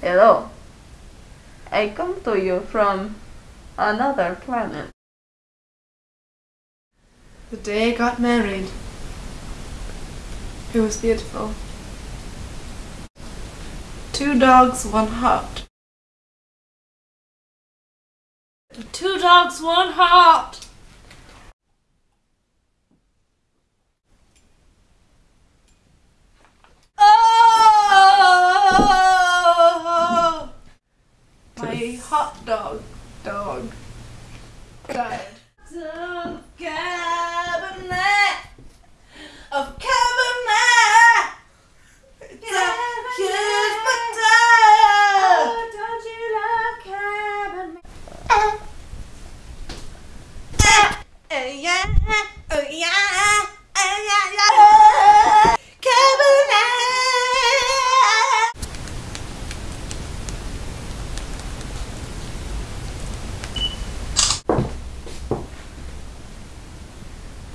Hello. I come to you from another planet. The day I got married. It was beautiful. Two dogs, one heart. Two dogs, one heart. My hot dog dog died. Cabinet. Of cabinet. It's a huge potato. Oh, don't you love cabinet? Oh oh yeah,